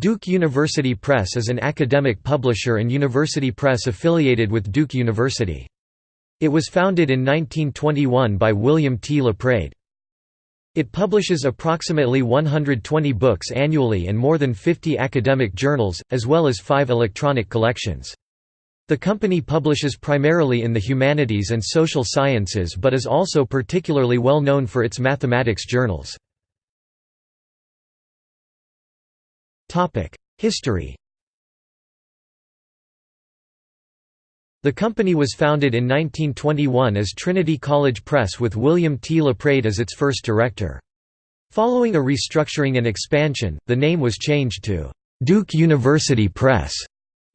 Duke University Press is an academic publisher and university press affiliated with Duke University. It was founded in 1921 by William T. Laprade. It publishes approximately 120 books annually and more than 50 academic journals, as well as five electronic collections. The company publishes primarily in the humanities and social sciences but is also particularly well known for its mathematics journals. History The company was founded in 1921 as Trinity College Press with William T. Laprade as its first director. Following a restructuring and expansion, the name was changed to Duke University Press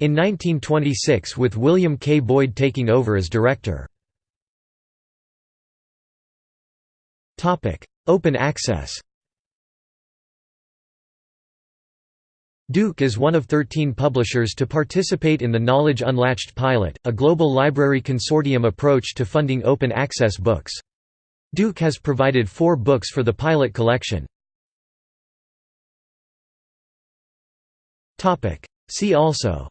in 1926 with William K. Boyd taking over as director. Open access Duke is one of 13 publishers to participate in the Knowledge Unlatched pilot, a global library consortium approach to funding open access books. Duke has provided four books for the pilot collection. See also.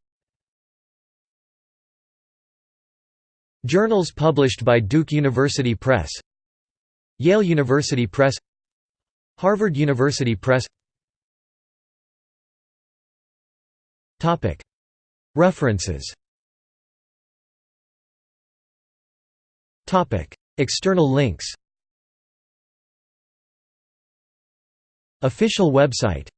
Journals published by Duke University Press. Yale University Press. Harvard University Press References. External links. Official website